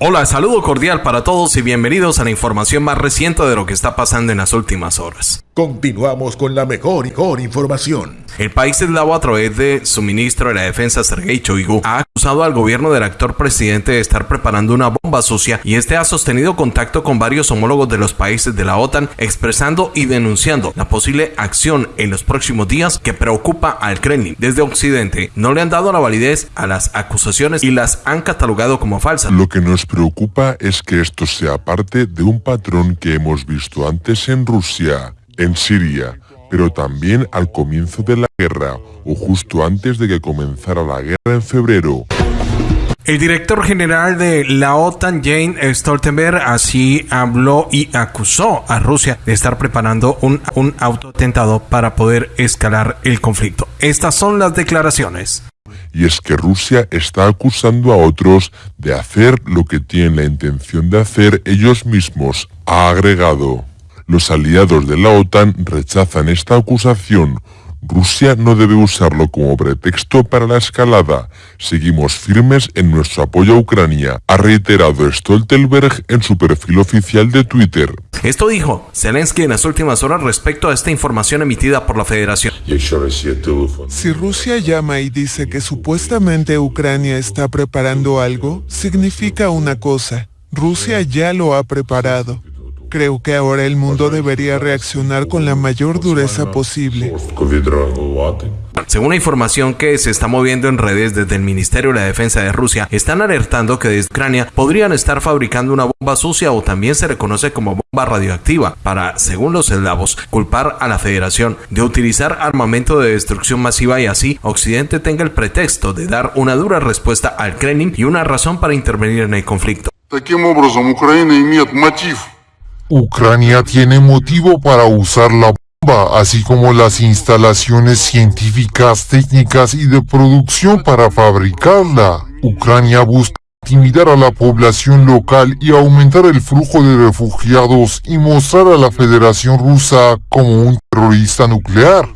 Hola, saludo cordial para todos y bienvenidos a la información más reciente de lo que está pasando en las últimas horas. Continuamos con la mejor y mejor información. El país eslavo a través de su ministro de la Defensa Sergei Choigu ha acusado al gobierno del actor presidente de estar preparando una bomba sucia y este ha sostenido contacto con varios homólogos de los países de la OTAN expresando y denunciando la posible acción en los próximos días que preocupa al Kremlin. Desde Occidente no le han dado la validez a las acusaciones y las han catalogado como falsas. Lo que nos preocupa es que esto sea parte de un patrón que hemos visto antes en Rusia, en Siria, pero también al comienzo de la guerra o justo antes de que comenzara la guerra en febrero. El director general de la OTAN, Jane Stoltenberg, así habló y acusó a Rusia de estar preparando un, un autoatentado para poder escalar el conflicto. Estas son las declaraciones. Y es que Rusia está acusando a otros de hacer lo que tienen la intención de hacer ellos mismos, ha agregado. Los aliados de la OTAN rechazan esta acusación. Rusia no debe usarlo como pretexto para la escalada. Seguimos firmes en nuestro apoyo a Ucrania, ha reiterado Stoltenberg en su perfil oficial de Twitter. Esto dijo Zelensky en las últimas horas respecto a esta información emitida por la Federación. Si Rusia llama y dice que supuestamente Ucrania está preparando algo, significa una cosa. Rusia ya lo ha preparado. Creo que ahora el mundo debería reaccionar con la mayor dureza posible. Según la información que se está moviendo en redes desde el Ministerio de la Defensa de Rusia, están alertando que desde Ucrania podrían estar fabricando una bomba sucia o también se reconoce como bomba radioactiva para, según los eslavos, culpar a la Federación de utilizar armamento de destrucción masiva y así Occidente tenga el pretexto de dar una dura respuesta al Kremlin y una razón para intervenir en el conflicto. Ucrania tiene motivo para usar la bomba, así como las instalaciones científicas, técnicas y de producción para fabricarla. Ucrania busca intimidar a la población local y aumentar el flujo de refugiados y mostrar a la Federación Rusa como un terrorista nuclear.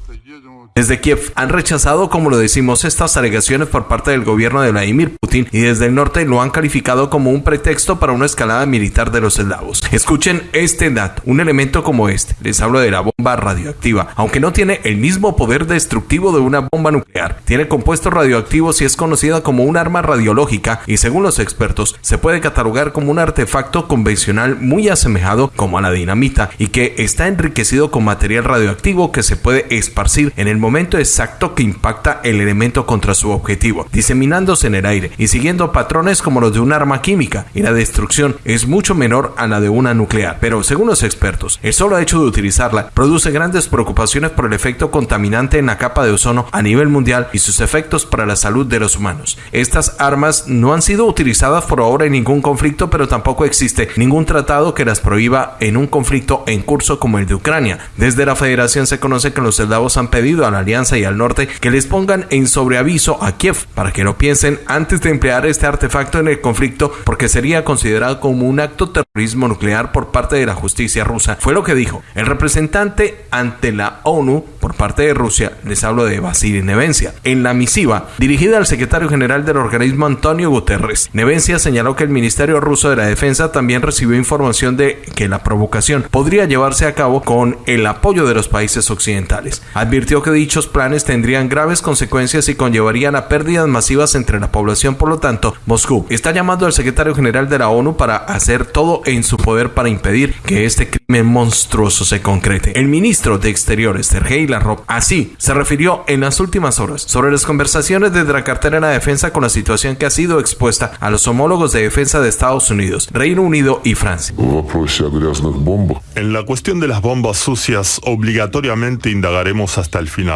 Desde Kiev han rechazado, como lo decimos, estas alegaciones por parte del gobierno de Vladimir Putin y desde el norte lo han calificado como un pretexto para una escalada militar de los eslavos. Escuchen este dato, un elemento como este, les hablo de la bomba radioactiva, aunque no tiene el mismo poder destructivo de una bomba nuclear, tiene compuestos radioactivos y es conocida como un arma radiológica y según los expertos se puede catalogar como un artefacto convencional muy asemejado como a la dinamita y que está enriquecido con material radioactivo que se puede esparcir en el momento exacto que impacta el elemento contra su objetivo, diseminándose en el aire y siguiendo patrones como los de un arma química, y la destrucción es mucho menor a la de una nuclear. Pero según los expertos, el solo hecho de utilizarla produce grandes preocupaciones por el efecto contaminante en la capa de ozono a nivel mundial y sus efectos para la salud de los humanos. Estas armas no han sido utilizadas por ahora en ningún conflicto, pero tampoco existe ningún tratado que las prohíba en un conflicto en curso como el de Ucrania. Desde la federación se conoce que los eslavos han pedido a la Alianza y al norte que les pongan en sobreaviso a Kiev para que lo piensen antes de emplear este artefacto en el conflicto porque sería considerado como un acto terrorismo nuclear por parte de la justicia rusa. Fue lo que dijo el representante ante la ONU por parte de Rusia, les hablo de Vasily Nevencia. En la misiva dirigida al secretario general del organismo Antonio Guterres, Nevencia señaló que el Ministerio ruso de la Defensa también recibió información de que la provocación podría llevarse a cabo con el apoyo de los países occidentales. Advirtió que dichos planes tendrían graves consecuencias y conllevarían a pérdidas masivas entre la población. Por lo tanto, Moscú está llamando al secretario general de la ONU para hacer todo en su poder para impedir que este crimen monstruoso se concrete. El ministro de Exteriores, Sergei Lavrov, así se refirió en las últimas horas sobre las conversaciones desde la cartera en la defensa con la situación que ha sido expuesta a los homólogos de defensa de Estados Unidos, Reino Unido y Francia. En la cuestión de las bombas sucias, obligatoriamente indagaremos hasta el final.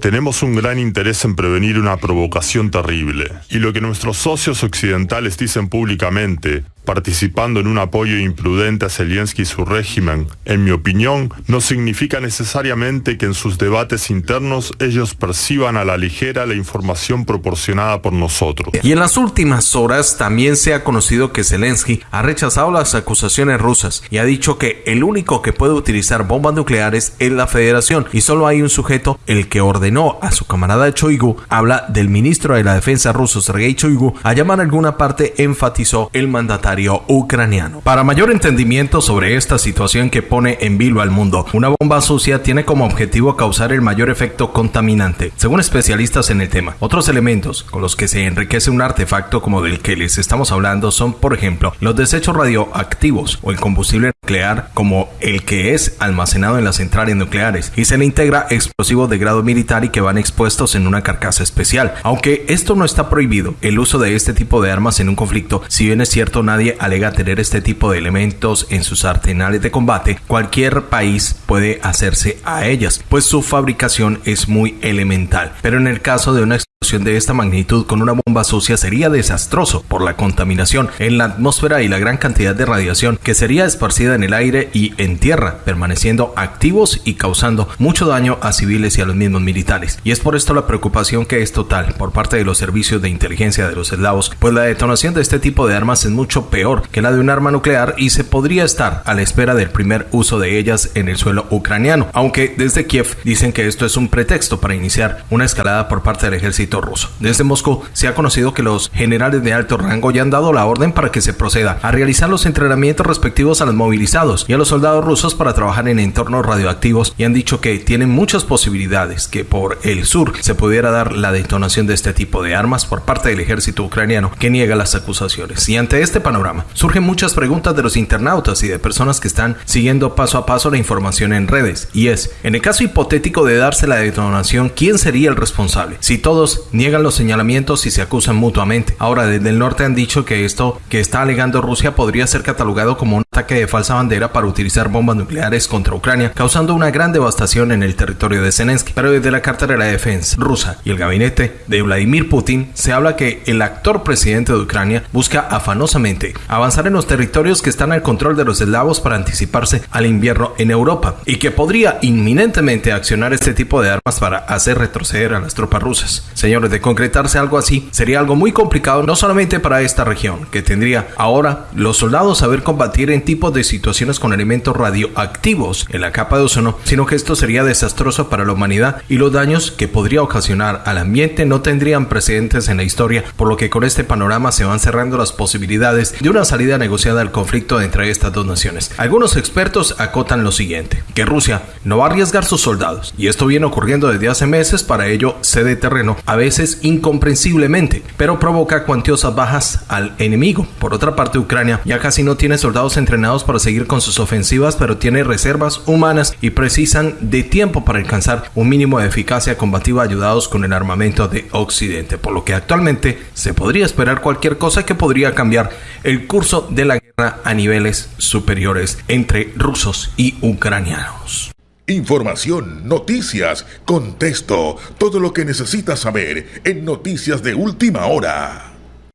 Tenemos un gran interés en prevenir una provocación terrible. Y lo que nuestros socios occidentales dicen públicamente, participando en un apoyo imprudente a Zelensky y su régimen, en mi opinión, no significa necesariamente que en sus debates internos ellos perciban a la ligera la información proporcionada por nosotros. Y en las últimas horas también se ha conocido que Zelensky ha rechazado las acusaciones rusas y ha dicho que el único que puede utilizar bombas nucleares es la Federación y solo hay un sujeto, el que ordenó a su camarada Choigu, habla del ministro de la Defensa ruso Sergei Choigu, a llamar a alguna parte enfatizó el mandatario ucraniano. Para mayor entendimiento sobre esta situación que pone en vilo al mundo, una bomba sucia tiene como objetivo causar el mayor efecto contaminante. Según especialistas en el tema, otros elementos con los que se enriquece un artefacto como del que les estamos hablando son, por ejemplo, los desechos radioactivos o el combustible nuclear como el que es almacenado en las centrales nucleares y se le integra explosivos de grado militar y que van expuestos en una carcasa especial. Aunque esto no está prohibido, el uso de este tipo de armas en un conflicto, si bien es cierto nadie alega tener este tipo de elementos en sus arsenales de combate, cualquier país puede hacerse a ellas, pues su fabricación es muy elemental. Pero en el caso de una de esta magnitud con una bomba sucia sería desastroso por la contaminación en la atmósfera y la gran cantidad de radiación que sería esparcida en el aire y en tierra, permaneciendo activos y causando mucho daño a civiles y a los mismos militares. Y es por esto la preocupación que es total por parte de los servicios de inteligencia de los eslavos, pues la detonación de este tipo de armas es mucho peor que la de un arma nuclear y se podría estar a la espera del primer uso de ellas en el suelo ucraniano, aunque desde Kiev dicen que esto es un pretexto para iniciar una escalada por parte del ejército ruso. Desde Moscú se ha conocido que los generales de alto rango ya han dado la orden para que se proceda a realizar los entrenamientos respectivos a los movilizados y a los soldados rusos para trabajar en entornos radioactivos y han dicho que tienen muchas posibilidades que por el sur se pudiera dar la detonación de este tipo de armas por parte del ejército ucraniano que niega las acusaciones. Y ante este panorama surgen muchas preguntas de los internautas y de personas que están siguiendo paso a paso la información en redes y es, en el caso hipotético de darse la detonación, ¿quién sería el responsable? Si todos niegan los señalamientos y se acusan mutuamente. Ahora, desde el norte han dicho que esto que está alegando Rusia podría ser catalogado como un ataque de falsa bandera para utilizar bombas nucleares contra Ucrania, causando una gran devastación en el territorio de Zelensky. Pero desde la Carta de la Defensa rusa y el gabinete de Vladimir Putin se habla que el actor presidente de Ucrania busca afanosamente avanzar en los territorios que están al control de los eslavos para anticiparse al invierno en Europa y que podría inminentemente accionar este tipo de armas para hacer retroceder a las tropas rusas. Señores, de concretarse algo así, sería algo muy complicado no solamente para esta región, que tendría ahora los soldados saber combatir en tipos de situaciones con elementos radioactivos en la capa de ozono, sino que esto sería desastroso para la humanidad y los daños que podría ocasionar al ambiente no tendrían precedentes en la historia, por lo que con este panorama se van cerrando las posibilidades de una salida negociada al conflicto entre estas dos naciones. Algunos expertos acotan lo siguiente, que Rusia no va a arriesgar sus soldados, y esto viene ocurriendo desde hace meses, para ello cede terreno a veces incomprensiblemente, pero provoca cuantiosas bajas al enemigo. Por otra parte, Ucrania ya casi no tiene soldados para seguir con sus ofensivas, pero tiene reservas humanas y precisan de tiempo para alcanzar un mínimo de eficacia combativa ayudados con el armamento de Occidente, por lo que actualmente se podría esperar cualquier cosa que podría cambiar el curso de la guerra a niveles superiores entre rusos y ucranianos. Información, noticias, contexto, todo lo que necesitas saber en Noticias de Última Hora.